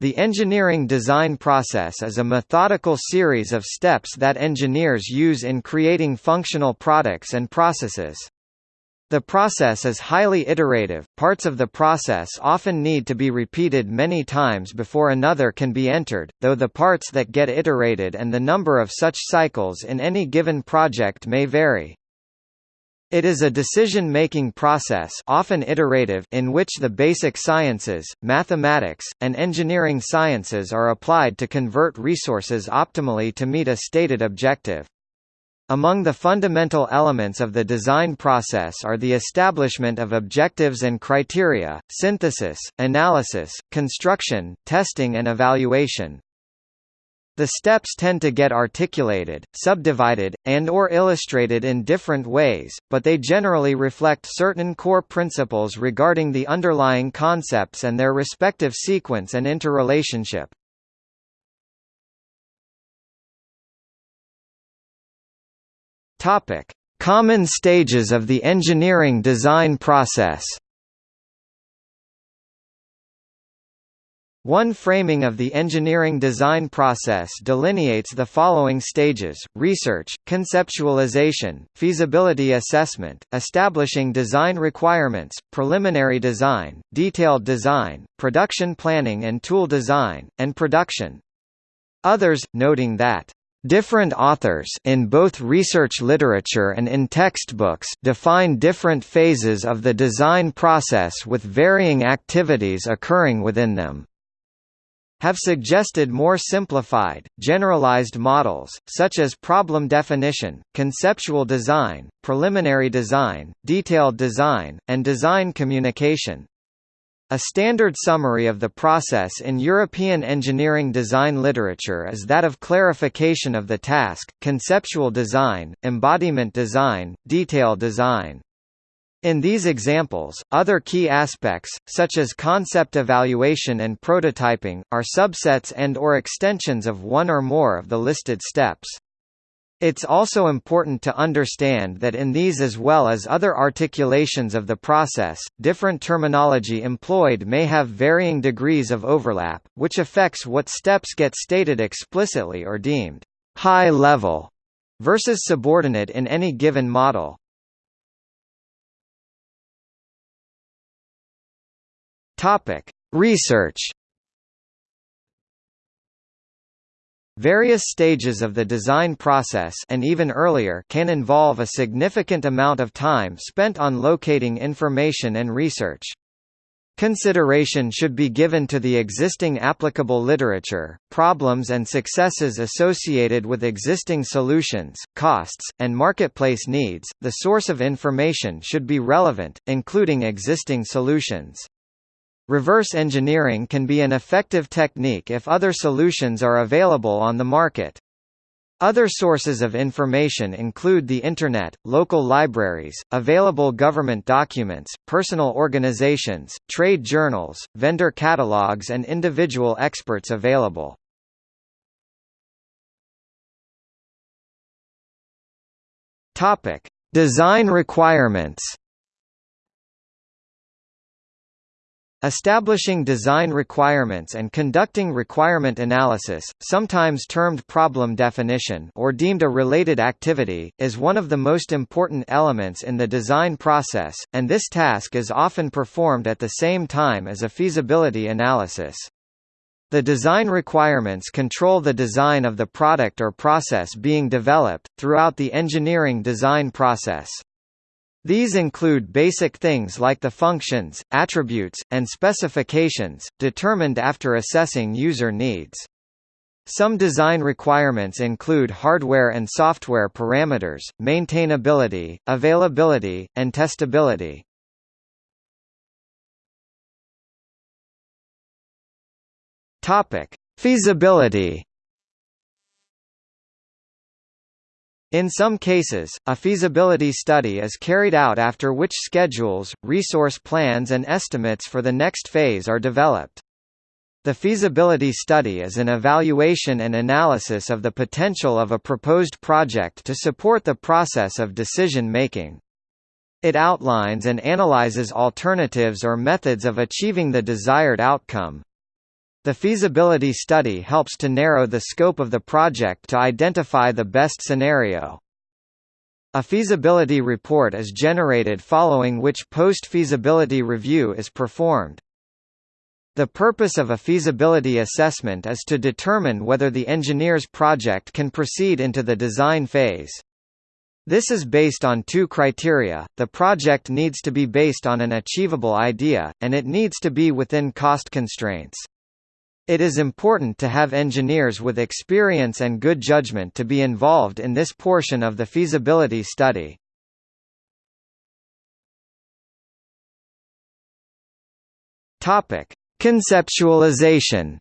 The engineering design process is a methodical series of steps that engineers use in creating functional products and processes. The process is highly iterative, parts of the process often need to be repeated many times before another can be entered, though the parts that get iterated and the number of such cycles in any given project may vary. It is a decision-making process often iterative in which the basic sciences, mathematics, and engineering sciences are applied to convert resources optimally to meet a stated objective. Among the fundamental elements of the design process are the establishment of objectives and criteria, synthesis, analysis, construction, testing and evaluation, the steps tend to get articulated, subdivided, and or illustrated in different ways, but they generally reflect certain core principles regarding the underlying concepts and their respective sequence and interrelationship. Topic: Common stages of the engineering design process. One framing of the engineering design process delineates the following stages, research, conceptualization, feasibility assessment, establishing design requirements, preliminary design, detailed design, production planning and tool design, and production. Others, noting that Different authors in both research literature and in textbooks define different phases of the design process with varying activities occurring within them have suggested more simplified, generalized models, such as problem definition, conceptual design, preliminary design, detailed design, and design communication. A standard summary of the process in European engineering design literature is that of clarification of the task, conceptual design, embodiment design, detail design. In these examples, other key aspects, such as concept evaluation and prototyping, are subsets and or extensions of one or more of the listed steps. It's also important to understand that in these as well as other articulations of the process, different terminology employed may have varying degrees of overlap, which affects what steps get stated explicitly or deemed high level versus subordinate in any given model. Topic: Research. Various stages of the design process and even earlier can involve a significant amount of time spent on locating information and research. Consideration should be given to the existing applicable literature, problems and successes associated with existing solutions, costs, and marketplace needs. The source of information should be relevant, including existing solutions. Reverse engineering can be an effective technique if other solutions are available on the market. Other sources of information include the Internet, local libraries, available government documents, personal organizations, trade journals, vendor catalogs and individual experts available. Design requirements Establishing design requirements and conducting requirement analysis, sometimes termed problem definition or deemed a related activity, is one of the most important elements in the design process, and this task is often performed at the same time as a feasibility analysis. The design requirements control the design of the product or process being developed, throughout the engineering design process. These include basic things like the functions, attributes, and specifications, determined after assessing user needs. Some design requirements include hardware and software parameters, maintainability, availability, and testability. Feasibility In some cases, a feasibility study is carried out after which schedules, resource plans and estimates for the next phase are developed. The feasibility study is an evaluation and analysis of the potential of a proposed project to support the process of decision-making. It outlines and analyzes alternatives or methods of achieving the desired outcome. The feasibility study helps to narrow the scope of the project to identify the best scenario. A feasibility report is generated following which post-feasibility review is performed. The purpose of a feasibility assessment is to determine whether the engineer's project can proceed into the design phase. This is based on two criteria, the project needs to be based on an achievable idea, and it needs to be within cost constraints. It is important to have engineers with experience and good judgment to be involved in this portion of the feasibility study. Conceptualization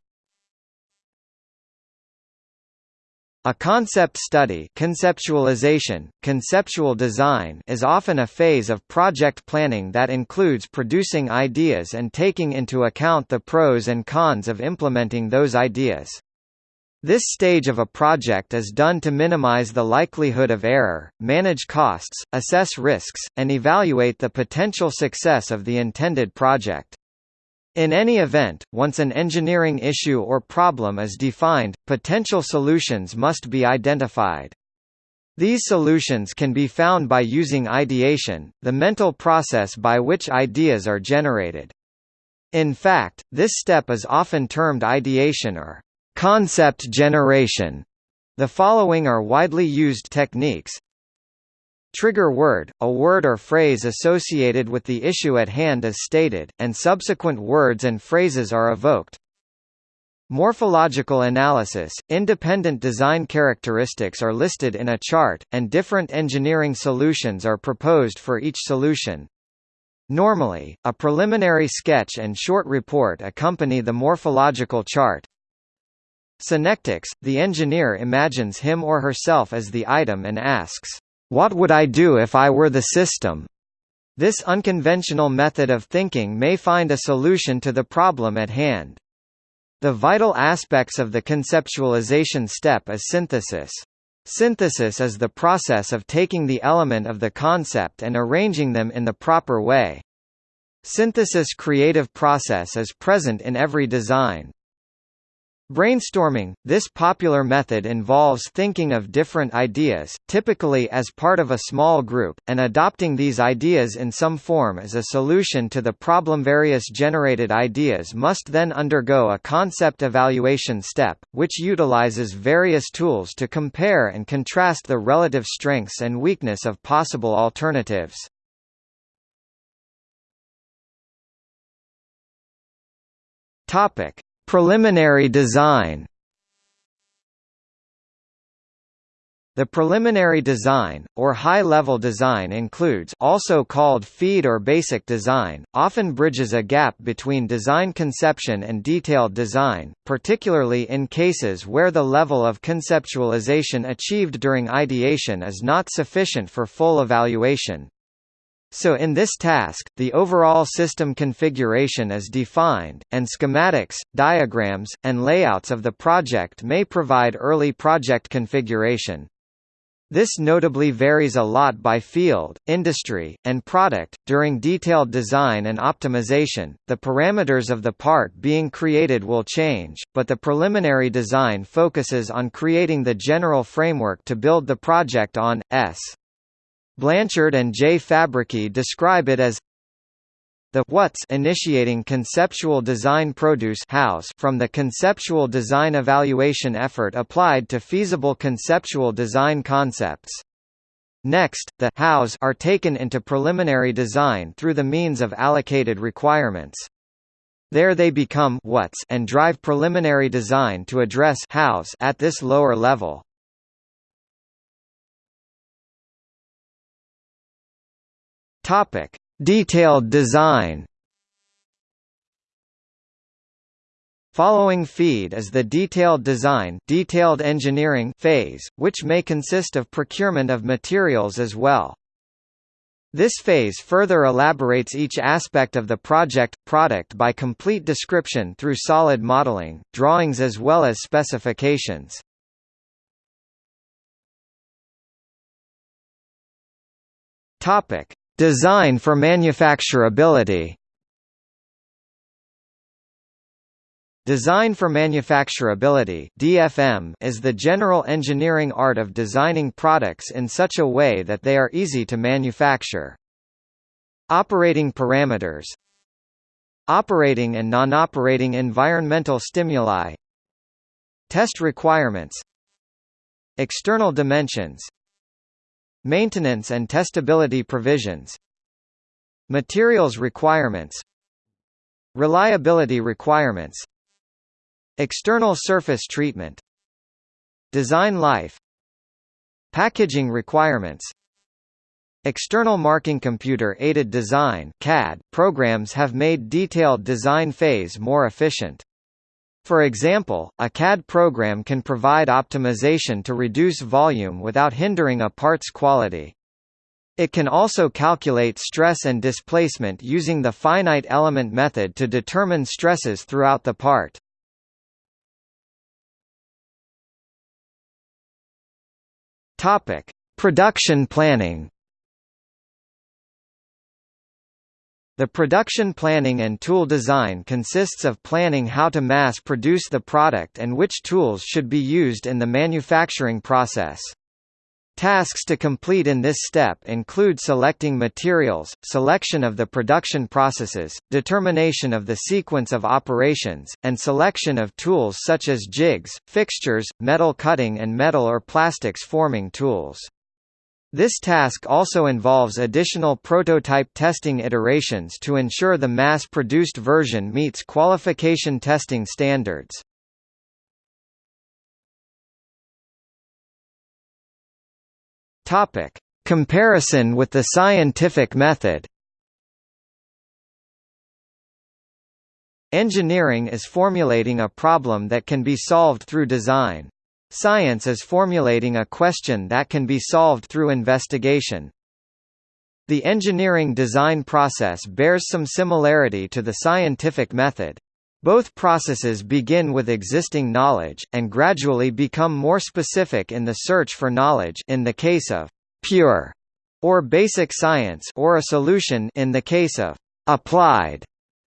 A concept study conceptualization, conceptual design is often a phase of project planning that includes producing ideas and taking into account the pros and cons of implementing those ideas. This stage of a project is done to minimize the likelihood of error, manage costs, assess risks, and evaluate the potential success of the intended project. In any event, once an engineering issue or problem is defined, potential solutions must be identified. These solutions can be found by using ideation, the mental process by which ideas are generated. In fact, this step is often termed ideation or concept generation. The following are widely used techniques, Trigger word, a word or phrase associated with the issue at hand is stated, and subsequent words and phrases are evoked. Morphological analysis – Independent design characteristics are listed in a chart, and different engineering solutions are proposed for each solution. Normally, a preliminary sketch and short report accompany the morphological chart. Synectics – The engineer imagines him or herself as the item and asks, what would I do if I were the system? This unconventional method of thinking may find a solution to the problem at hand. The vital aspects of the conceptualization step is synthesis. Synthesis is the process of taking the element of the concept and arranging them in the proper way. Synthesis creative process is present in every design, Brainstorming – This popular method involves thinking of different ideas, typically as part of a small group, and adopting these ideas in some form as a solution to the problem. Various generated ideas must then undergo a concept evaluation step, which utilizes various tools to compare and contrast the relative strengths and weakness of possible alternatives. Topic Preliminary design The preliminary design, or high-level design includes also called feed or basic design, often bridges a gap between design conception and detailed design, particularly in cases where the level of conceptualization achieved during ideation is not sufficient for full evaluation. So in this task, the overall system configuration is defined, and schematics, diagrams, and layouts of the project may provide early project configuration. This notably varies a lot by field, industry, and product. During detailed design and optimization, the parameters of the part being created will change, but the preliminary design focuses on creating the general framework to build the project on. S. Blanchard and J. Fabrycky describe it as the what's initiating conceptual design produce house from the conceptual design evaluation effort applied to feasible conceptual design concepts. Next, the hows are taken into preliminary design through the means of allocated requirements. There they become what's and drive preliminary design to address hows at this lower level. Topic: Detailed design. Following feed is the detailed design detailed engineering phase, which may consist of procurement of materials as well. This phase further elaborates each aspect of the project product by complete description through solid modeling, drawings as well as specifications. Topic: Design for manufacturability. Design for manufacturability (DFM) is the general engineering art of designing products in such a way that they are easy to manufacture. Operating parameters. Operating and non-operating environmental stimuli. Test requirements. External dimensions Maintenance and testability provisions Materials requirements Reliability requirements External surface treatment Design life Packaging requirements External marking computer-aided design CAD programs have made detailed design phase more efficient. For example, a CAD program can provide optimization to reduce volume without hindering a part's quality. It can also calculate stress and displacement using the finite element method to determine stresses throughout the part. Topic: Production planning. The production planning and tool design consists of planning how to mass produce the product and which tools should be used in the manufacturing process. Tasks to complete in this step include selecting materials, selection of the production processes, determination of the sequence of operations, and selection of tools such as jigs, fixtures, metal cutting and metal or plastics forming tools. This task also involves additional prototype testing iterations to ensure the mass-produced version meets qualification testing standards. Topic: Comparison with the scientific method. Engineering is formulating a problem that can be solved through design. Science is formulating a question that can be solved through investigation. The engineering design process bears some similarity to the scientific method. Both processes begin with existing knowledge, and gradually become more specific in the search for knowledge in the case of «pure» or basic science or a solution in the case of «applied»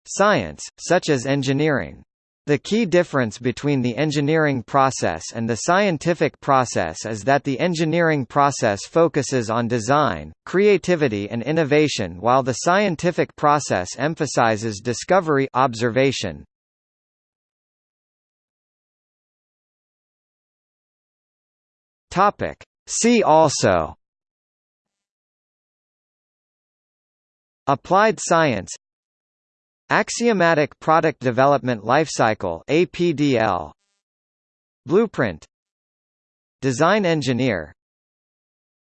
science, such as engineering. The key difference between the engineering process and the scientific process is that the engineering process focuses on design, creativity and innovation while the scientific process emphasizes discovery observation. See also. Applied science Axiomatic Product Development Lifecycle APDL Blueprint. Design Engineer.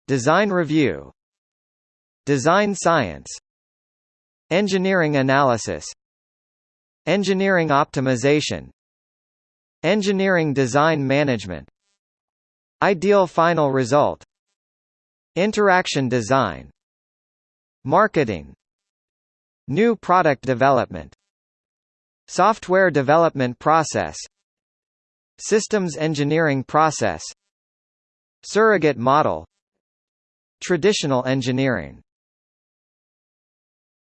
Design Review. Design Science. Engineering Analysis. Engineering Optimization. Engineering Design Management. Ideal Final Result. Interaction Design. Marketing New product development. Software development process. Systems engineering process. Surrogate model. Traditional engineering